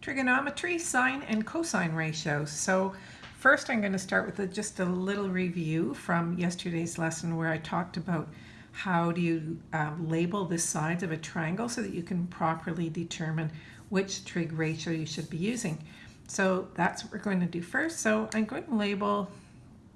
trigonometry, sine and cosine ratios. So first I'm going to start with a, just a little review from yesterday's lesson where I talked about how do you um, label the sides of a triangle so that you can properly determine which trig ratio you should be using. So that's what we're going to do first. So I'm going to label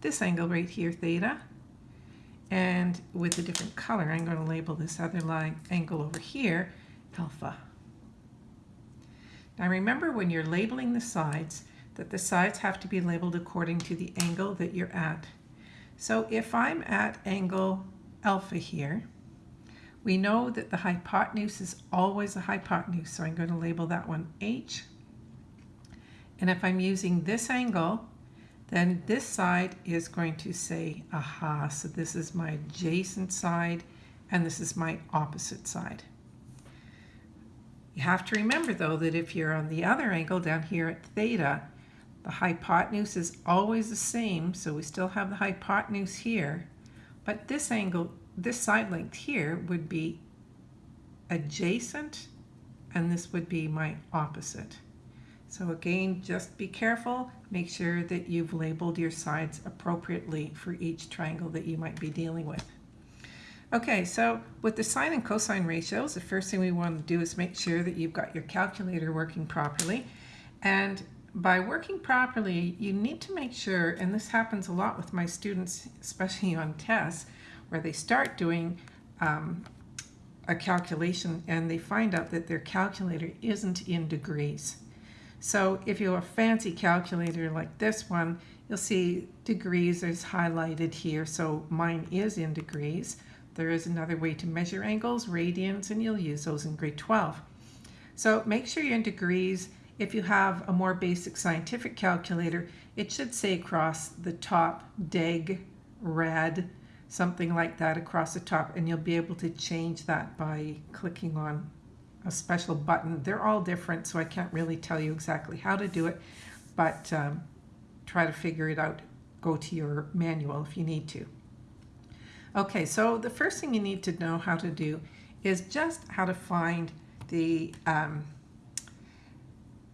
this angle right here theta and with a different color I'm going to label this other line angle over here alpha. Now remember when you're labeling the sides that the sides have to be labeled according to the angle that you're at. So if I'm at angle alpha here, we know that the hypotenuse is always a hypotenuse, so I'm going to label that one H. And if I'm using this angle, then this side is going to say aha, so this is my adjacent side, and this is my opposite side. You have to remember though that if you're on the other angle down here at theta, the hypotenuse is always the same, so we still have the hypotenuse here, but this angle, this side length here would be adjacent, and this would be my opposite. So again, just be careful, make sure that you've labeled your sides appropriately for each triangle that you might be dealing with. Okay, so with the sine and cosine ratios, the first thing we want to do is make sure that you've got your calculator working properly. And by working properly, you need to make sure, and this happens a lot with my students, especially on tests, where they start doing um, a calculation and they find out that their calculator isn't in degrees. So if you have a fancy calculator like this one, you'll see degrees is highlighted here, so mine is in degrees. There is another way to measure angles, radians, and you'll use those in grade 12. So make sure you're in degrees. If you have a more basic scientific calculator, it should say across the top, deg, rad, something like that across the top, and you'll be able to change that by clicking on a special button. They're all different, so I can't really tell you exactly how to do it, but um, try to figure it out. Go to your manual if you need to. Okay, so the first thing you need to know how to do is just how to find the, um,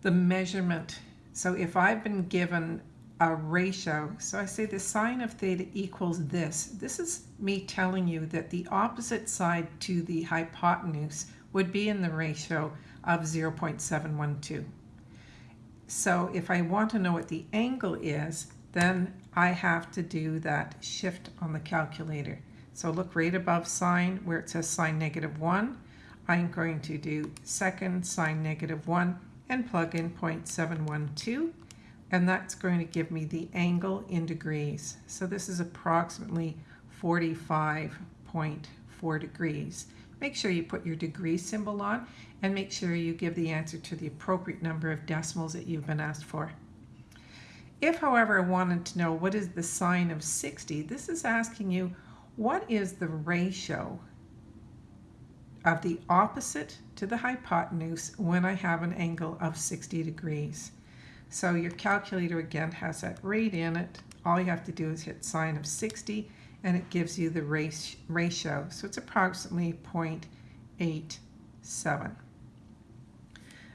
the measurement. So if I've been given a ratio, so I say the sine of theta equals this. This is me telling you that the opposite side to the hypotenuse would be in the ratio of 0.712. So if I want to know what the angle is, then I have to do that shift on the calculator. So look right above sine where it says sine negative 1. I'm going to do second sine negative 1 and plug in 0.712 and that's going to give me the angle in degrees. So this is approximately 45.4 degrees. Make sure you put your degree symbol on and make sure you give the answer to the appropriate number of decimals that you've been asked for. If, however, I wanted to know what is the sine of 60, this is asking you what is the ratio of the opposite to the hypotenuse when I have an angle of 60 degrees. So your calculator again has that rate in it. All you have to do is hit sine of 60 and it gives you the ratio. So it's approximately 0.87.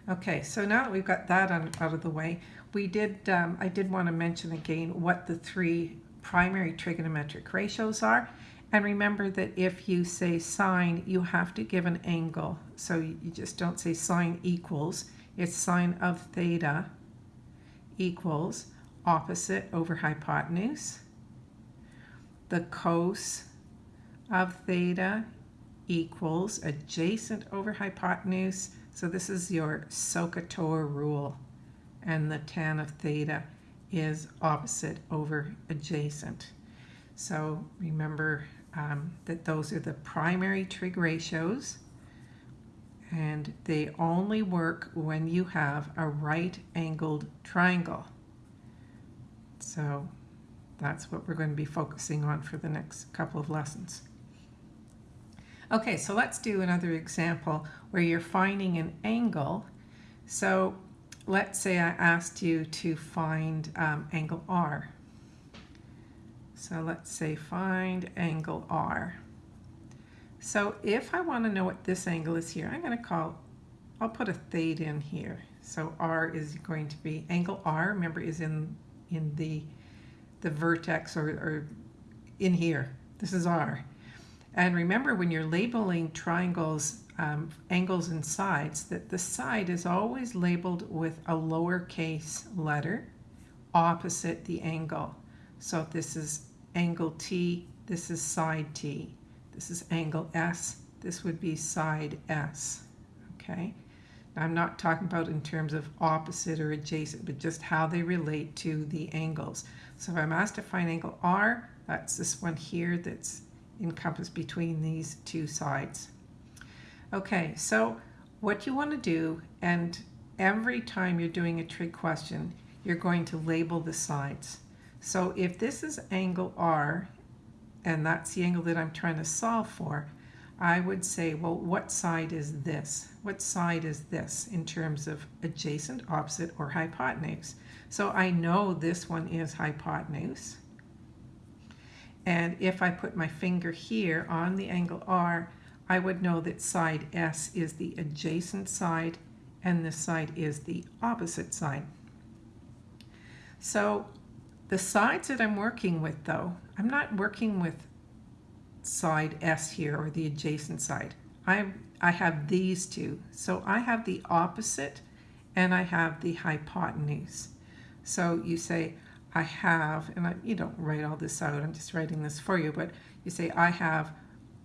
Okay, so now that we've got that out of the way, we did, um, I did want to mention again what the three primary trigonometric ratios are. And remember that if you say sine, you have to give an angle. So you just don't say sine equals. It's sine of theta equals opposite over hypotenuse. The cos of theta equals adjacent over hypotenuse. So this is your SOHCAHTOA rule. And the tan of theta is opposite over adjacent. So remember um, that those are the primary trig ratios and they only work when you have a right angled triangle. So that's what we're going to be focusing on for the next couple of lessons. Okay, so let's do another example where you're finding an angle. So let's say I asked you to find um, angle R. So let's say find angle R. So if I want to know what this angle is here, I'm going to call I'll put a theta in here. So R is going to be, angle R, remember, is in, in the, the vertex or, or in here. This is R. And remember when you're labeling triangles, um, angles and sides, that the side is always labeled with a lowercase letter opposite the angle. So this is angle T, this is side T. This is angle S, this would be side S, okay? Now, I'm not talking about in terms of opposite or adjacent, but just how they relate to the angles. So if I'm asked to find angle R, that's this one here that's encompassed between these two sides. Okay, so what you want to do, and every time you're doing a trig question, you're going to label the sides. So if this is angle R, and that's the angle that I'm trying to solve for, I would say, well, what side is this? What side is this in terms of adjacent, opposite, or hypotenuse? So I know this one is hypotenuse. And if I put my finger here on the angle R, I would know that side S is the adjacent side and this side is the opposite side. So the sides that I'm working with though, I'm not working with side S here or the adjacent side. I, I have these two. So I have the opposite and I have the hypotenuse. So you say, I have, and I, you don't write all this out, I'm just writing this for you, but you say I have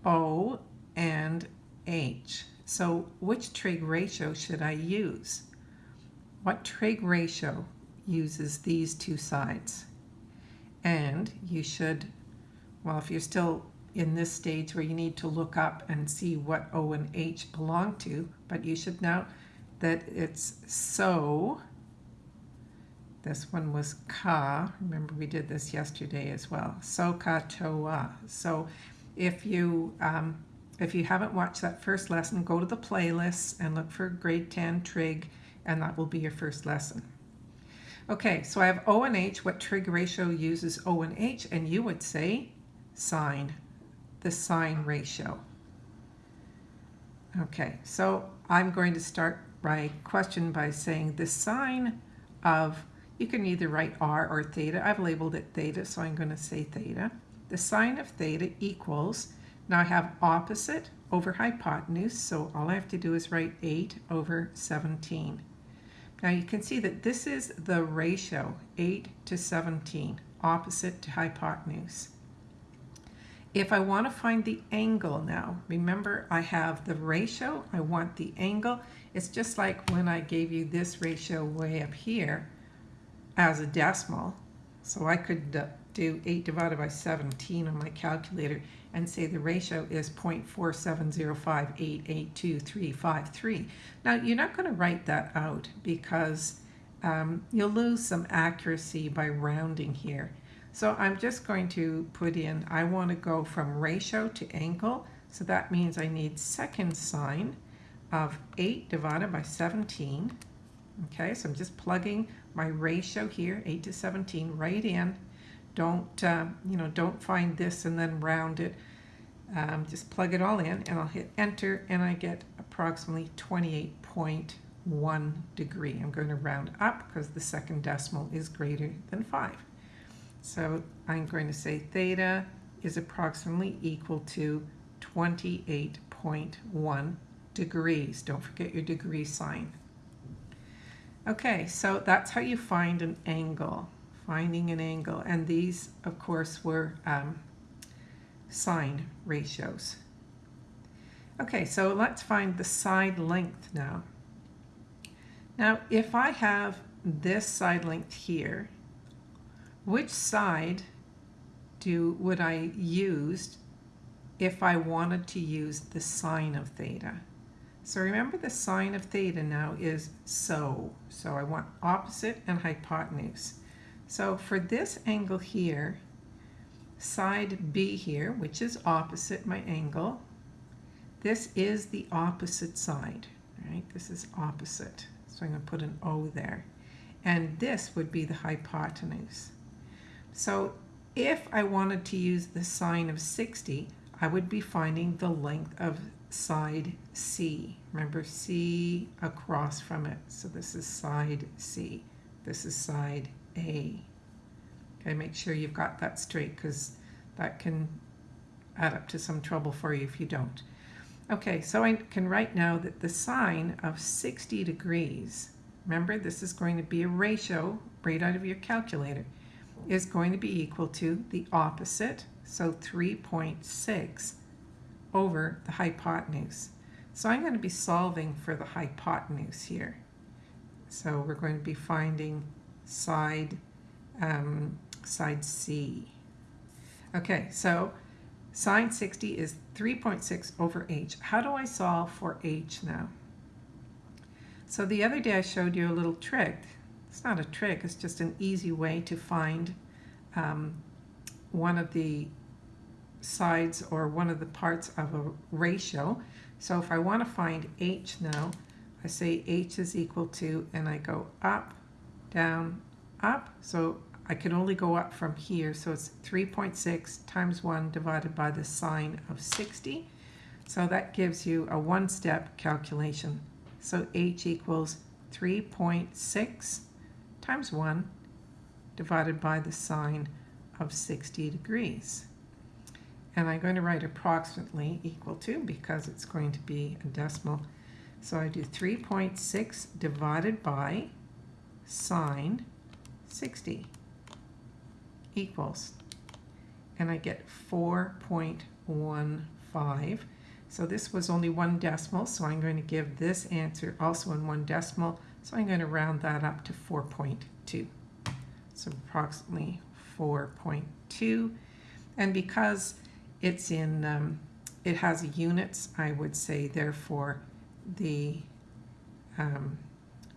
O and H. So which trig ratio should I use? What trig ratio uses these two sides? And you should, well, if you're still in this stage where you need to look up and see what O and H belong to, but you should know that it's so. This one was ka. Remember we did this yesterday as well. So ka toa. So if you um, if you haven't watched that first lesson, go to the playlist and look for grade 10 trig, and that will be your first lesson. Okay, so I have O and H. What trig ratio uses O and H? And you would say sine the sine ratio. Okay, so I'm going to start my question by saying the sine of, you can either write r or theta. I've labeled it theta, so I'm going to say theta. The sine of theta equals, now I have opposite over hypotenuse, so all I have to do is write 8 over 17. Now you can see that this is the ratio, 8 to 17, opposite to hypotenuse. If I want to find the angle now, remember I have the ratio, I want the angle. It's just like when I gave you this ratio way up here as a decimal. So I could uh, do 8 divided by 17 on my calculator and say the ratio is 0.470588253. Now you're not going to write that out because um, you'll lose some accuracy by rounding here. So I'm just going to put in, I want to go from ratio to angle. So that means I need second sine of 8 divided by 17. Okay, so I'm just plugging my ratio here, 8 to 17, right in. Don't, uh, you know, don't find this and then round it. Um, just plug it all in and I'll hit enter and I get approximately 28.1 degree. I'm going to round up because the second decimal is greater than 5. So I'm going to say theta is approximately equal to 28.1 degrees. Don't forget your degree sign. Okay, so that's how you find an angle, finding an angle. And these, of course, were um, sine ratios. Okay, so let's find the side length now. Now, if I have this side length here, which side do would I use if I wanted to use the sine of theta? So remember the sine of theta now is so. So I want opposite and hypotenuse. So for this angle here, side B here, which is opposite my angle, this is the opposite side, right? This is opposite. So I'm going to put an O there. And this would be the hypotenuse. So if I wanted to use the sine of 60, I would be finding the length of side C. Remember C across from it. So this is side C. This is side A. Okay, make sure you've got that straight because that can add up to some trouble for you if you don't. Okay, so I can write now that the sine of 60 degrees, remember this is going to be a ratio right out of your calculator, is going to be equal to the opposite, so 3.6 over the hypotenuse. So I'm going to be solving for the hypotenuse here. So we're going to be finding side, um, side C. Okay, so sine 60 is 3.6 over h. How do I solve for h now? So the other day I showed you a little trick. It's not a trick, it's just an easy way to find um, one of the sides or one of the parts of a ratio. So if I want to find h now, I say h is equal to, and I go up, down, up. So I can only go up from here. So it's 3.6 times 1 divided by the sine of 60. So that gives you a one-step calculation. So h equals 3.6 times 1 divided by the sine of 60 degrees. And I'm going to write approximately equal to because it's going to be a decimal. So I do 3.6 divided by sine 60 equals, and I get 4.15. So this was only one decimal, so I'm going to give this answer also in one decimal, so I'm going to round that up to 4.2. So approximately 4.2. And because it's in, um, it has units, I would say therefore the um,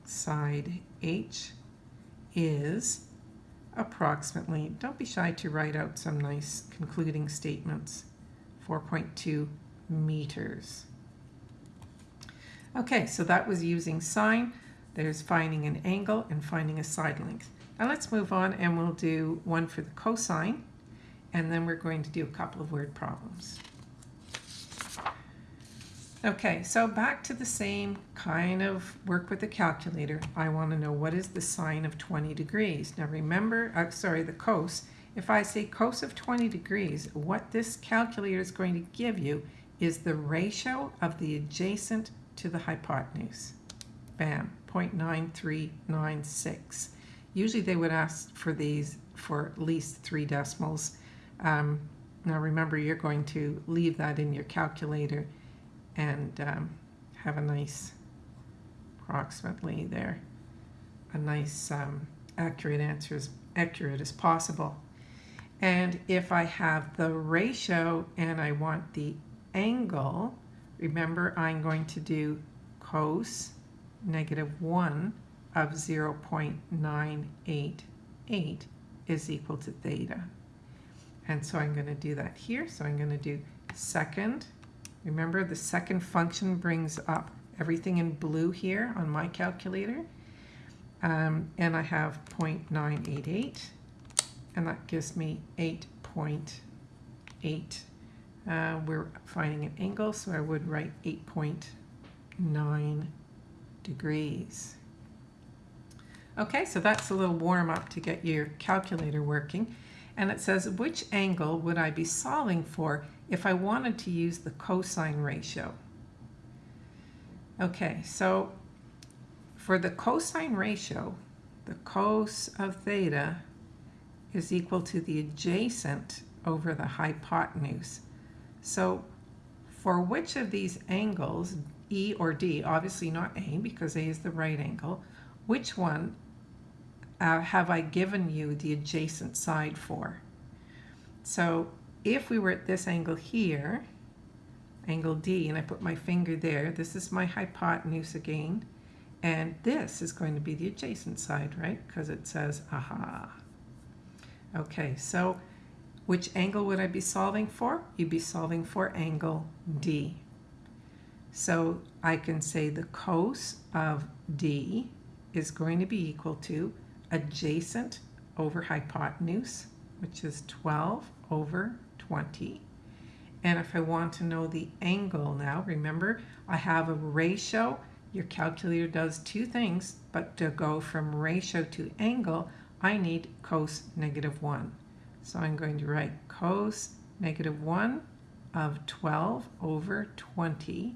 side H is approximately, don't be shy to write out some nice concluding statements, 4.2 meters. Okay, so that was using sine. There's finding an angle and finding a side length. Now let's move on and we'll do one for the cosine and then we're going to do a couple of word problems. Okay, so back to the same kind of work with the calculator. I want to know what is the sine of 20 degrees. Now remember, uh, sorry, the cos. If I say cos of 20 degrees, what this calculator is going to give you is the ratio of the adjacent to the hypotenuse. Bam, 0.9396. Usually they would ask for these for at least three decimals. Um, now remember, you're going to leave that in your calculator and um, have a nice, approximately there, a nice um, accurate answer, as accurate as possible. And if I have the ratio and I want the angle, remember I'm going to do cos negative 1 of 0.988 is equal to theta. And so I'm going to do that here. So I'm going to do second. Remember the second function brings up everything in blue here on my calculator. Um, and I have 0.988 and that gives me 8.8. Uh, we're finding an angle, so I would write 8.9 degrees. Okay, so that's a little warm up to get your calculator working. And it says, which angle would I be solving for if I wanted to use the cosine ratio? Okay, so for the cosine ratio, the cos of theta is equal to the adjacent over the hypotenuse. So for which of these angles, E or D, obviously not A because A is the right angle, which one uh, have I given you the adjacent side for? So if we were at this angle here, angle D, and I put my finger there, this is my hypotenuse again, and this is going to be the adjacent side, right? Because it says, aha. Okay, so which angle would I be solving for? You'd be solving for angle D. So I can say the cos of D is going to be equal to adjacent over hypotenuse, which is 12 over 20. And if I want to know the angle now, remember I have a ratio. Your calculator does two things, but to go from ratio to angle, I need cos negative 1. So I'm going to write cos negative 1 of 12 over 20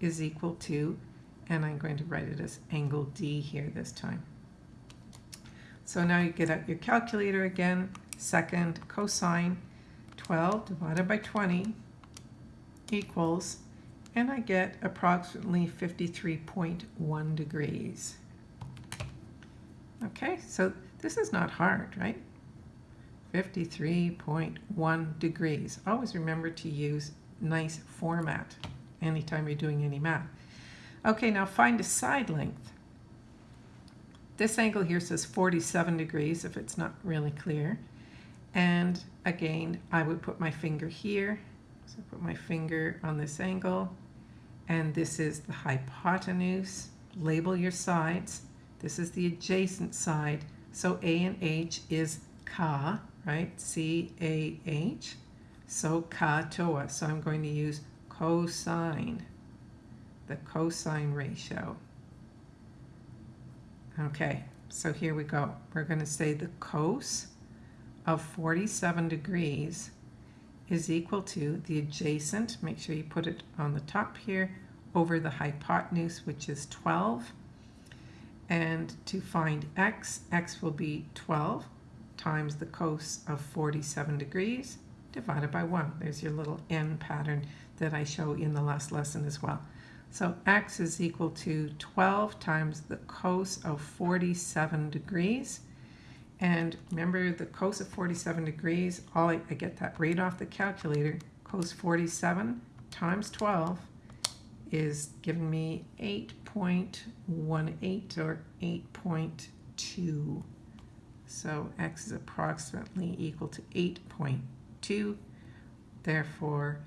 is equal to, and I'm going to write it as angle D here this time. So now you get out your calculator again, second cosine 12 divided by 20 equals, and I get approximately 53.1 degrees. Okay, so this is not hard, right? 53.1 degrees. Always remember to use nice format anytime you're doing any math. Okay, now find a side length. This angle here says 47 degrees if it's not really clear. And again, I would put my finger here. So put my finger on this angle. And this is the hypotenuse. Label your sides. This is the adjacent side. So A and H is Ka, right? C-A-H. So Ka Toa. So I'm going to use cosine, the cosine ratio. Okay, so here we go. We're going to say the cos of 47 degrees is equal to the adjacent, make sure you put it on the top here, over the hypotenuse, which is 12. And to find x, x will be 12 times the cos of 47 degrees divided by 1. There's your little n pattern that I show in the last lesson as well. So x is equal to 12 times the cos of 47 degrees. And remember the cos of 47 degrees, all I, I get that right off the calculator. Cos 47 times 12 is giving me 8.18 or 8.2. So x is approximately equal to 8.2. Therefore,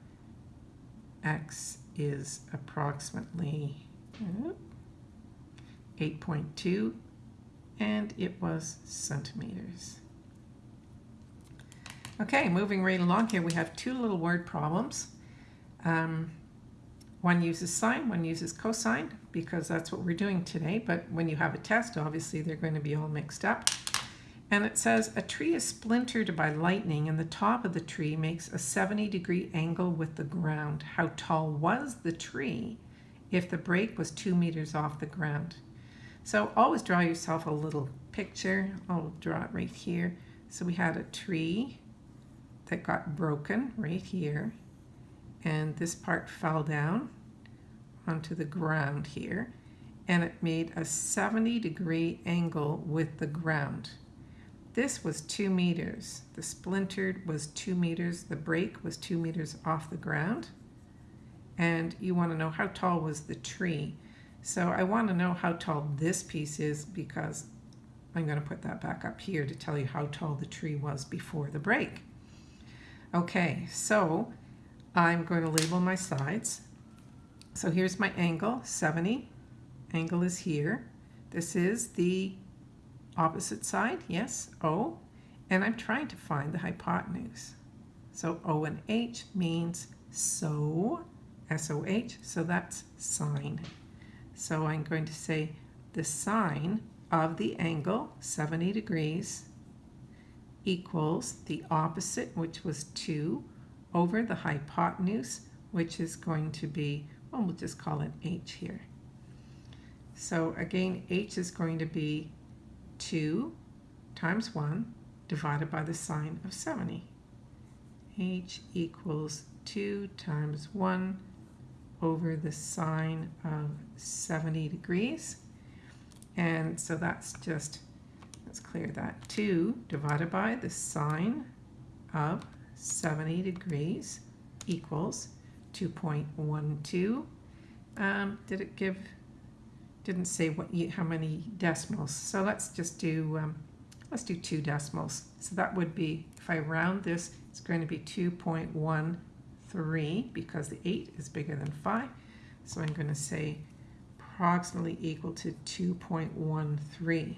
x is approximately 8.2 and it was centimeters. Okay, moving right along here, we have two little word problems. Um, one uses sine, one uses cosine, because that's what we're doing today. But when you have a test, obviously they're going to be all mixed up. And it says, a tree is splintered by lightning and the top of the tree makes a 70 degree angle with the ground. How tall was the tree if the break was two meters off the ground? So always draw yourself a little picture. I'll draw it right here. So we had a tree that got broken right here. And this part fell down onto the ground here. And it made a 70 degree angle with the ground. This was two meters. The splintered was two meters. The break was two meters off the ground. And you want to know how tall was the tree. So I want to know how tall this piece is because I'm going to put that back up here to tell you how tall the tree was before the break. Okay, so I'm going to label my sides. So here's my angle, 70. Angle is here. This is the opposite side, yes, O, and I'm trying to find the hypotenuse. So O and H means so, S-O-H, so that's sine. So I'm going to say the sine of the angle, 70 degrees, equals the opposite, which was 2, over the hypotenuse, which is going to be, well, we'll just call it h here. So again, h is going to be 2 times 1 divided by the sine of 70. h equals 2 times 1 over the sine of 70 degrees. And so that's just, let's clear that, 2 divided by the sine of 70 degrees equals 2.12. Um, did it give didn't say what you, how many decimals. So let's just do, um, let's do two decimals. So that would be, if I round this, it's going to be 2.13 because the 8 is bigger than 5. So I'm going to say approximately equal to 2.13.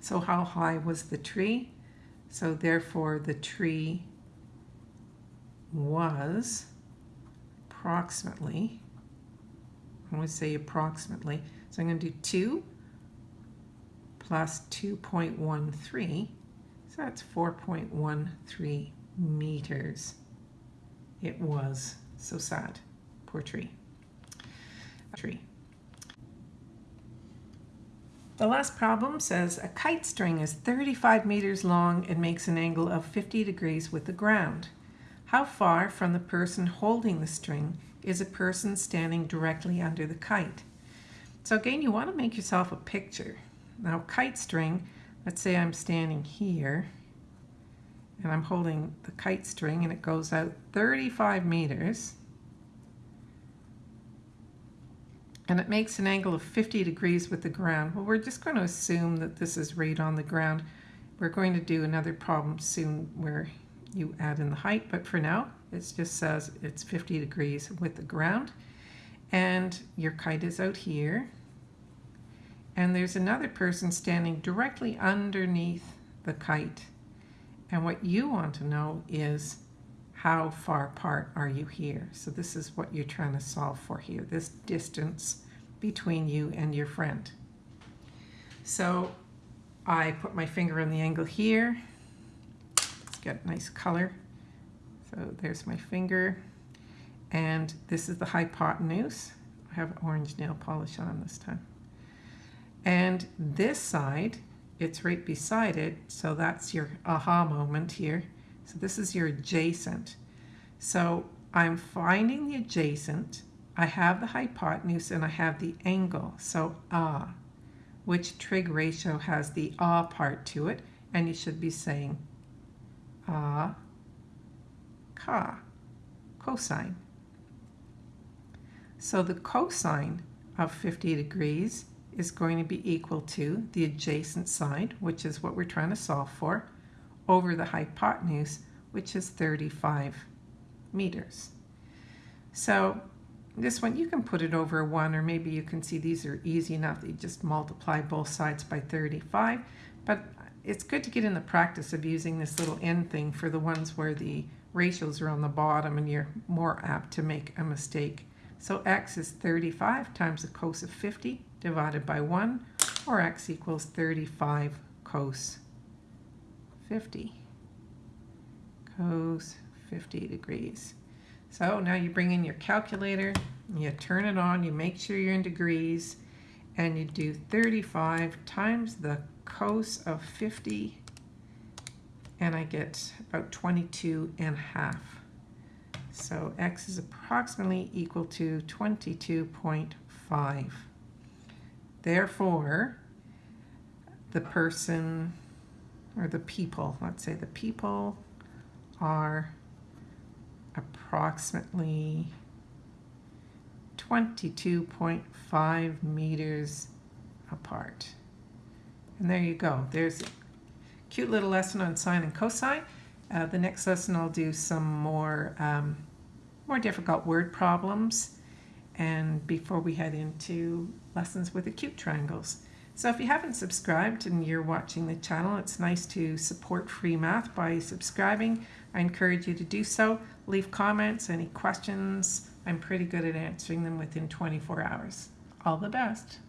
So how high was the tree? So therefore the tree was approximately, I would say approximately, so I'm going to do 2 plus 2.13, so that's 4.13 meters. It was so sad. Poor tree. Tree. The last problem says a kite string is 35 meters long and makes an angle of 50 degrees with the ground. How far from the person holding the string is a person standing directly under the kite? So again, you want to make yourself a picture. Now kite string, let's say I'm standing here and I'm holding the kite string and it goes out 35 meters and it makes an angle of 50 degrees with the ground. Well, we're just going to assume that this is right on the ground. We're going to do another problem soon where you add in the height, but for now, it just says it's 50 degrees with the ground. And your kite is out here. And there's another person standing directly underneath the kite. And what you want to know is how far apart are you here? So this is what you're trying to solve for here, this distance between you and your friend. So I put my finger on the angle here. Let's get nice color. So there's my finger. And this is the hypotenuse. I have orange nail polish on this time. And this side, it's right beside it. So that's your aha moment here. So this is your adjacent. So I'm finding the adjacent, I have the hypotenuse, and I have the angle. So ah, which trig ratio has the ah part to it, and you should be saying ah, ka, cosine. So the cosine of 50 degrees is going to be equal to the adjacent side, which is what we're trying to solve for, over the hypotenuse, which is 35 meters. So this one, you can put it over 1, or maybe you can see these are easy enough you just multiply both sides by 35. But it's good to get in the practice of using this little end thing for the ones where the ratios are on the bottom and you're more apt to make a mistake. So x is 35 times the cos of 50 divided by 1, or x equals 35 cos 50. Cos 50 degrees. So now you bring in your calculator, you turn it on, you make sure you're in degrees, and you do 35 times the cos of 50, and I get about 22 and a half. So x is approximately equal to 22.5. Therefore, the person, or the people, let's say the people are approximately 22.5 meters apart. And there you go. There's a cute little lesson on sine and cosine. Uh, the next lesson I'll do some more, um, more difficult word problems and before we head into lessons with acute triangles. So if you haven't subscribed and you're watching the channel, it's nice to support free math by subscribing. I encourage you to do so. Leave comments, any questions. I'm pretty good at answering them within 24 hours. All the best.